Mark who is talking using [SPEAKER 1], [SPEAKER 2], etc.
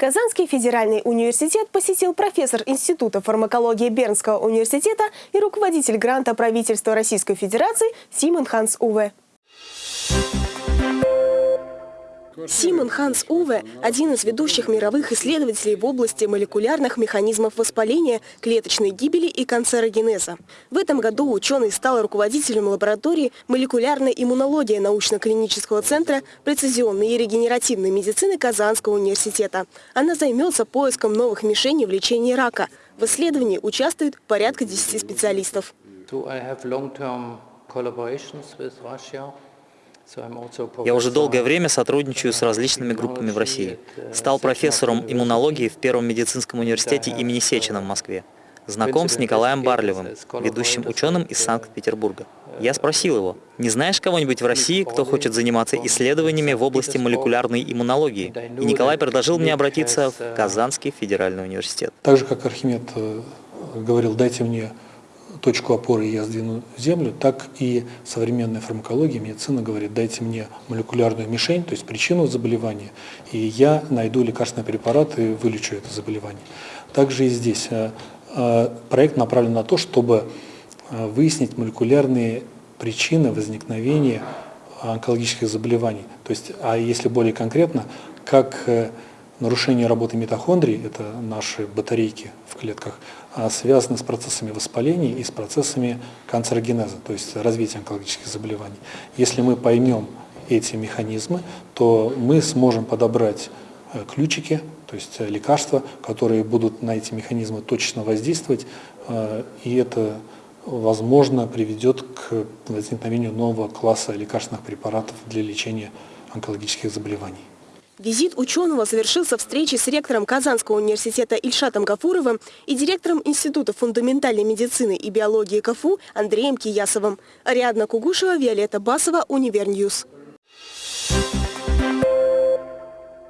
[SPEAKER 1] Казанский федеральный университет посетил профессор Института фармакологии Бернского университета и руководитель гранта правительства Российской Федерации Симон Ханс Уве. Симон Ханс Уве – один из ведущих мировых исследователей в области молекулярных механизмов воспаления, клеточной гибели и канцерогенеза. В этом году ученый стал руководителем лаборатории молекулярной иммунологии научно-клинического центра прецизионной и регенеративной медицины Казанского университета. Она займется поиском новых мишеней в лечении рака. В исследовании участвует порядка 10 специалистов.
[SPEAKER 2] Я уже долгое время сотрудничаю с различными группами в России. Стал профессором иммунологии в Первом медицинском университете имени Сечина в Москве. Знаком с Николаем Барлевым, ведущим ученым из Санкт-Петербурга. Я спросил его, не знаешь кого-нибудь в России, кто хочет заниматься исследованиями в области молекулярной иммунологии? И Николай предложил мне обратиться в Казанский федеральный университет.
[SPEAKER 3] Так же, как Архимед э, говорил, дайте мне точку опоры я сдвину землю, так и современная фармакология, медицина говорит, дайте мне молекулярную мишень, то есть причину заболевания, и я найду лекарственный препарат и вылечу это заболевание. Также и здесь. Э, э, проект направлен на то, чтобы э, выяснить молекулярные причины возникновения онкологических заболеваний. То есть, а если более конкретно, как нарушение работы митохондрий, это наши батарейки в клетках, а, связаны с процессами воспаления и с процессами канцерогенеза, то есть развития онкологических заболеваний. Если мы поймем эти механизмы, то мы сможем подобрать э, ключики, то есть э, лекарства, которые будут на эти механизмы точно воздействовать, э, и это, возможно, приведет к возникновению нового класса лекарственных препаратов для лечения онкологических заболеваний.
[SPEAKER 1] Визит ученого завершился встречей с ректором Казанского университета Ильшатом Гафуровым и директором Института фундаментальной медицины и биологии КФУ Андреем Киясовым. Ариадна Кугушева, Виолетта Басова, Univer News.